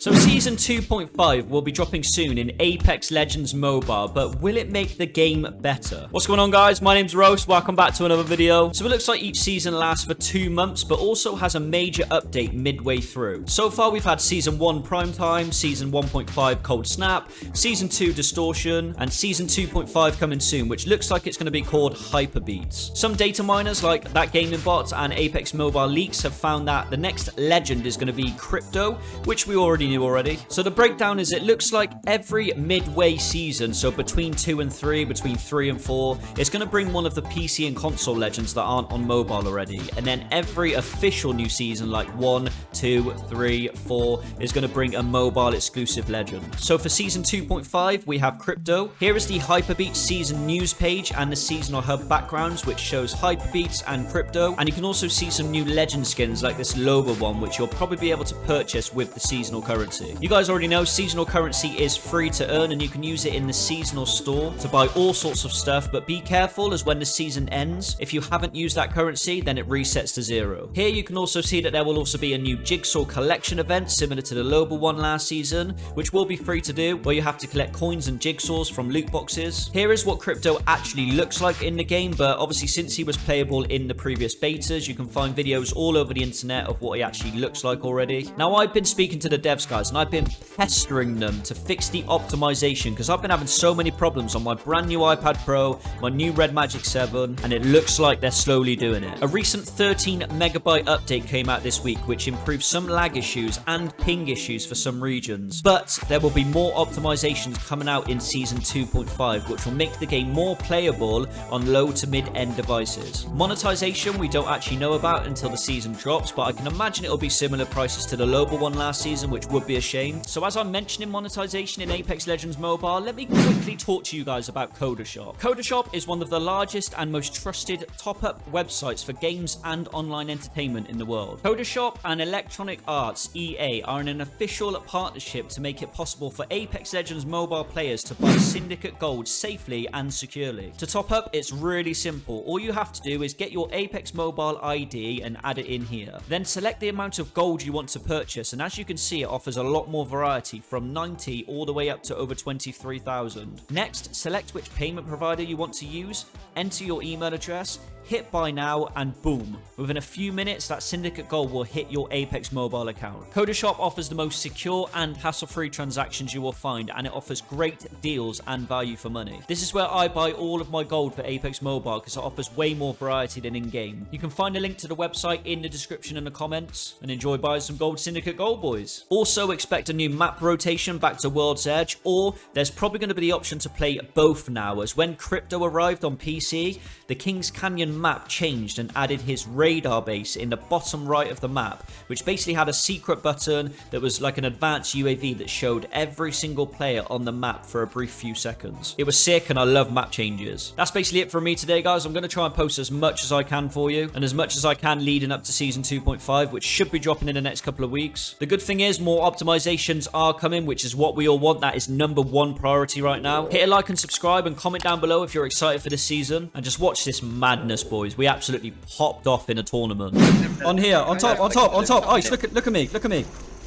So Season 2.5 will be dropping soon in Apex Legends Mobile, but will it make the game better? What's going on guys? My name's Roast, welcome back to another video. So it looks like each season lasts for two months, but also has a major update midway through. So far we've had Season 1 Primetime, Season 1.5 Cold Snap, Season 2 Distortion, and Season 2.5 coming soon, which looks like it's going to be called Hyperbeats. Some data miners like That Gaming Bot and Apex Mobile Leaks have found that the next legend is going to be Crypto, which we already knew already. So the breakdown is it looks like every midway season, so between 2 and 3, between 3 and 4, it's going to bring one of the PC and console legends that aren't on mobile already. And then every official new season, like 1, 2, 3, 4, is going to bring a mobile exclusive legend. So for season 2.5, we have Crypto. Here is the Hyperbeats season news page and the seasonal hub backgrounds, which shows Hyperbeats and Crypto. And you can also see some new legend skins like this Loba one, which you'll probably be able to purchase with the seasonal currency. You guys already know seasonal currency is free to earn and you can use it in the seasonal store to buy all sorts of stuff, but be careful as when the season ends, if you haven't used that currency, then it resets to zero. Here you can also see that there will also be a new Jigsaw collection event similar to the Loba one last season, which will be free to do, where you have to collect coins and jigsaws from loot boxes. Here is what Crypto actually looks like in the game, but obviously since he was playable in the previous betas, you can find videos all over the internet of what he actually looks like already. Now I've been speaking to the devs guys, and I've been pestering them to fix the optimization because I've been having so many problems on my brand new iPad Pro, my new Red Magic 7, and it looks like they're slowly doing it. A recent 13 megabyte update came out this week, which improved some lag issues and ping issues for some regions. But there will be more optimizations coming out in Season 2.5, which will make the game more playable on low to mid-end devices. Monetization we don't actually know about until the season drops, but I can imagine it'll be similar prices to the Loba one last season, which would be a shame. So as I'm mentioning monetization in Apex Legends Mobile, let me quickly talk to you guys about Codashop. Codashop is one of the largest and most trusted top-up websites for games and online entertainment in the world. Codashop and Electronic Arts EA are in an official partnership to make it possible for Apex Legends mobile players to buy Syndicate Gold safely and securely. To top up, it's really simple. All you have to do is get your Apex Mobile ID and add it in here. Then select the amount of gold you want to purchase, and as you can see, it offers a lot more variety from 90 all the way up to over 23,000. Next, select which payment provider you want to use, enter your email address, hit buy now, and boom. Within a few minutes, that Syndicate Gold will hit your Apex mobile account. Codashop offers the most secure and hassle-free transactions you will find, and it offers great deals and value for money. This is where I buy all of my gold for Apex Mobile because it offers way more variety than in-game. You can find a link to the website in the description in the comments, and enjoy buying some gold Syndicate Gold, boys. Also, expect a new map rotation back to World's Edge, or there's probably going to be the option to play both now, as when Crypto arrived on PC, the King's Canyon map changed and added his radar base in the bottom right of the map, which basically had a secret button that was like an advanced UAV that showed every single player on the map for a brief few seconds. It was sick and I love map changes. That's basically it for me today, guys. I'm going to try and post as much as I can for you and as much as I can leading up to Season 2.5, which should be dropping in the next couple of weeks. The good thing is more optimizations are coming, which is what we all want. That is number one priority right now. Hit a like and subscribe and comment down below if you're excited for this season and just watch this madness, boys. We absolutely popped off in a tournament. on here, on top, on top, on top. Ice, look at, look at me, look at me.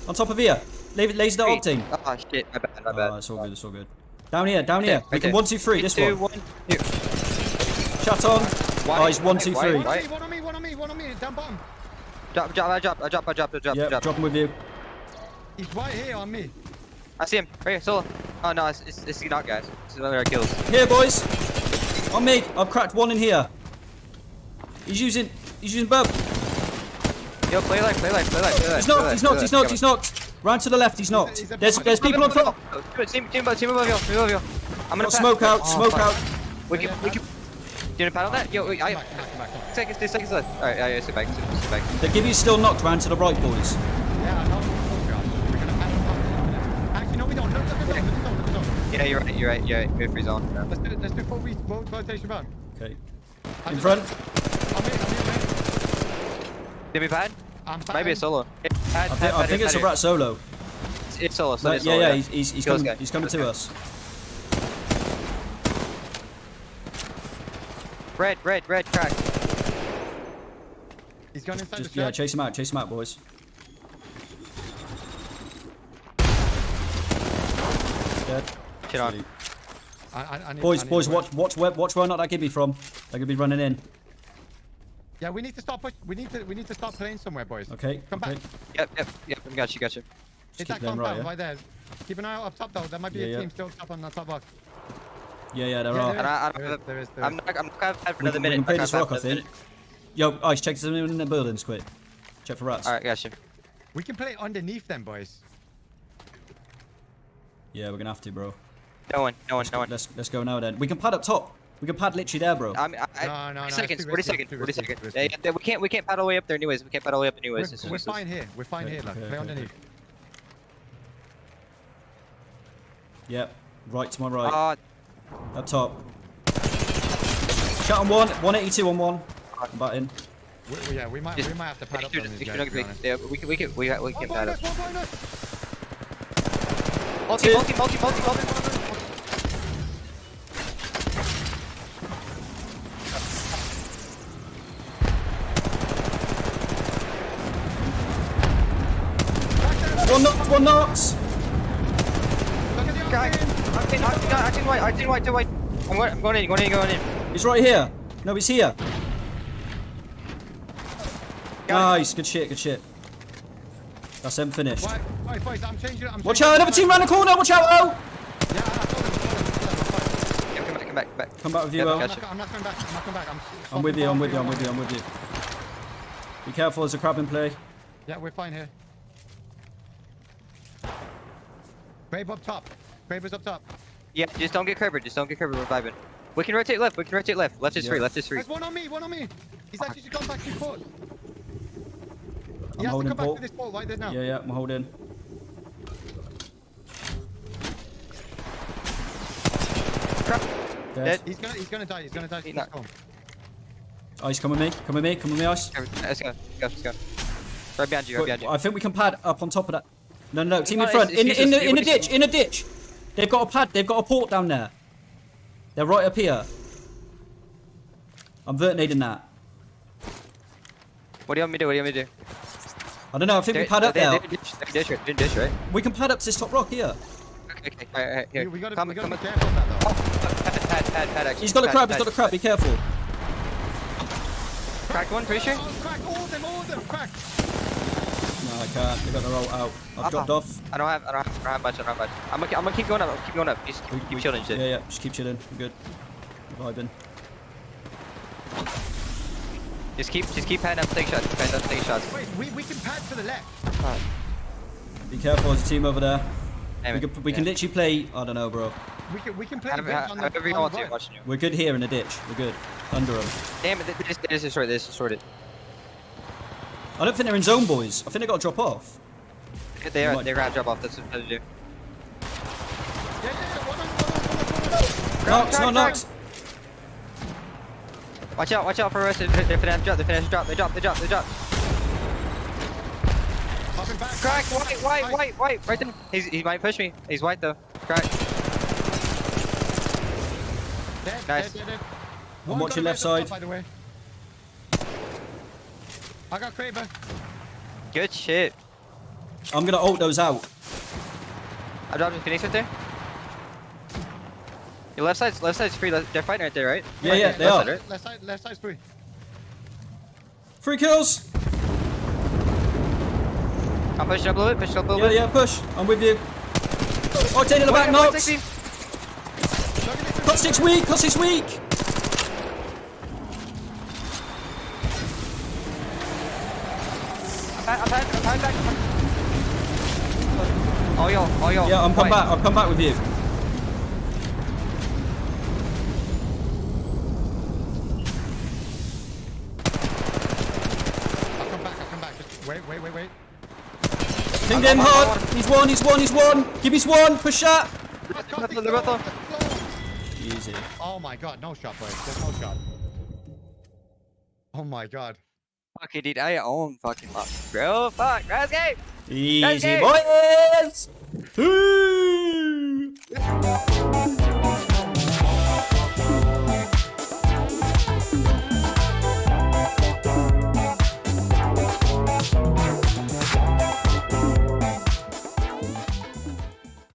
On top of here. Laser the opting. Oh ah, shit, my bad, my bad. Oh, it's all good, it's all good. Down here, down here. Okay, We can one, two, three. This Two, one. one, two. Shut on. Why- Oh, he's one, why- two, why- three. why- One on me, one on me, one on me, down bottom. Drop, drop, I drop, I drop, I drop, I drop, Yep, drop. dropping with you. He's right here on me. I see him, right here, solo. Oh no, it's, it's, it's not guys. This is one of kills. Here, boys. On me. I've cracked one in here. He's using, he's using both. Yo, play life, play life, play life, play life. He's play knocked, life, he's play knocked, he's life. knocked, he's knocked. Round to the left, he's knocked. He's a- There's, there's people on top. Team, team, above, team above you, team above you. I'm gonna smoke out, Oh, smoke fuck. out. We can, we can. Do you want to paddle that? Yo, wait, I. Seconds, two seconds left. Alright, yeah, yeah, sit back, sit, sit back. The Gibby's still knocked round to the right, boys. Yeah, I know. Yeah, you're right, you're right, you're right. Good free zone. Yeah. Let's do, let's do full, re- rotation back. Okay. In front. I'm here, I'm here, Did we pad? I'm back. Maybe a solo. Pad, I pad, think, I pad, think it's a pad. rat solo. It's, it's solo, so No, it's yeah, solo. yeah, he's, he's, he's coming, he's coming to Okay. us. Red, red, red, crack. He's going inside Just, the yeah, shed. chase him out, chase him out, boys. Dead. Shit on. I, I, I need, Boys, I need boys, to watch, watch, where, watch where not that give me from. They're gonna be running in. Yeah, we need to stop. Push. We need to. We need to start playing somewhere, boys. Okay. Come okay. back. Yep, yep, yep. I got you, got you. It's keep that playing compound right, right, there. Keep an eye out up top though. There might be Yeah, a yeah. team still up on the top box. Yeah, yeah, there Yeah, are. there And I, I is, don't there have, is, there is, there I'm not, I'm not gonna have We another can, we minute. can play I'm this not rock, I gonna think. Yo, Ice, check something in the buildings, quick. Check for rats. Alright, got you. We can play underneath them, boys. Yeah, we're gonna have to, bro. No one, no one, no one. Let's let's go now then. We can pad up top. We can pad literally there, bro. I mean, I, No, I, no, no, 40 it's seconds, 40 risky, seconds, 40 seconds. Yeah, yeah, we can't, we can't paddle way up there anyways. We can't paddle way up We're, anyways. It's we're useless. fine here. We're fine Okay, here. Look, okay, play okay, underneath. Yep. Right to my right. Uh, Up top. Shot on one. 182 on one. I'm batting. We, we- yeah, we might. just- We might have to pad up sure- on these guys. not to be to honest. be- Yeah, we can, we can, we, we can behind paddle. us, one behind us. Multi, multi, multi, multi, multi. One knocks. Look at the Guy. I'm in, I'm in, I'm in white, I'm in white, to white. I'm going, I'm going in, going in, going in. He's right here. No, he's here. Nice. Good shit. Good shit. That's him finished. Right, right, boys, I'm changing. I'm Watch out! Another team round the corner. Watch out! Oh! Yeah, I told him, told him, told him, Yeah, come back, come back, come back. Come back with you, Yep, El. I'm not, I'm not coming back. I'm not coming back. I'm, I'm with you. I'm with you. I'm with you. I'm with you. Be careful. There's a crab in play. Yeah, we're fine here. Grave up top. Grave is up top. Yeah, just don't get covered, just don't get covered, we're vibing. We can rotate left, we can rotate left. Left is Yeah. free, left is free. There's one on me, one on me. He's actually just gone back to port. He I'm has to holding come back to this port right there now. Yeah, yeah. I'm holding. Crap. Dead. Dead. He's gonna, he's gonna die. He's gonna die. He's Let's not- go. Ice, come with me. Come with me. Come with me, Ice. Let's go, let's go, let's go. Right behind you, right behind you. I think we can pad up on top of that. No, no, no. Team No, in front. it's- In, it's in the in the ditch. In the ditch. They've got a pad. They've got a port down there. They're right up here. I'm vertinating that. What do you want me to do? What do you want me to do? I don't know. I think we pad up they- there. they dish, they dish, right? They dish, right? We can pad up to this top rock here. Okay, okay, alright, alright, here. We, we gotta, come, we gotta come, be careful of that though. Oh, pad, pad, pad, pad, actually. He's got a Pad, crab. He's pad. got a crab. Be careful. Cracked one, pretty sure? Oh, crack all of them, all of them, crack. No, I can't. Uh, they got the roll out. I've dropped off. I don't have, I don't have, I don't have much, I don't have much. I'm gonna, I'm gonna keep going up, I'm gonna keep going up. Just keep, keep chilling, shit. Yeah, yeah. Just keep chilling. I'm good. Vibing. Just keep, just keep heading up, take shots, heading up, take shots. Wait, we, we can pad to the left. Be careful. There's a team over there. Damn We it. can, we can literally play. I don't know, bro. We can, we can play However, bridge on the, on the watching you. We're good here in the ditch. We're good. Under them. Damn it, they just, they just destroyed, they just destroyed it. I don't think they're in zone, boys. I think they got to drop off. They are, they're gonna drop off, that's what they do. Knocks, not knocks. Watch out, watch out for us, they're, they're finna drop, they're finna drop, they drop, they drop, they drop. Back. Crack, white, white, white, white, right there. He's, he might push me, he's white though. Crack. Dead, Nice. dead, dead, dead. I'm watching left res up top, side. By the way. I got Kraber. Good shit. I'm gonna ult those out. I dropped a Phoenix right there. Your left side's, left side's free, they're fighting right there, right? Yeah, yeah, they left are. Side, right? Left side, left side's free. Three kills. I'm pushing up a little bit, pushing up a little Yeah, bit. yeah, yeah, push. I'm with you. Oh, Octane in the back, White, knocked. 16. Look at this. Cut six weak, cut six weak. Back. Oh, yo, oh, yo. Yeah, I'm come White. back. I'll come back with you. I'll come back, I'll come back. Just wait, wait, wait, wait. Pinged I'm him hard. on. He's one, he's one, he's one. Give me one. Push shot. Let's They're go, both- they're both on. let's go. Easy. Oh my god, no shot, boys. There's no shot. Oh my god. Fuck, dude, I own fucking luck. Bro, fuck, last game! Easy, boys!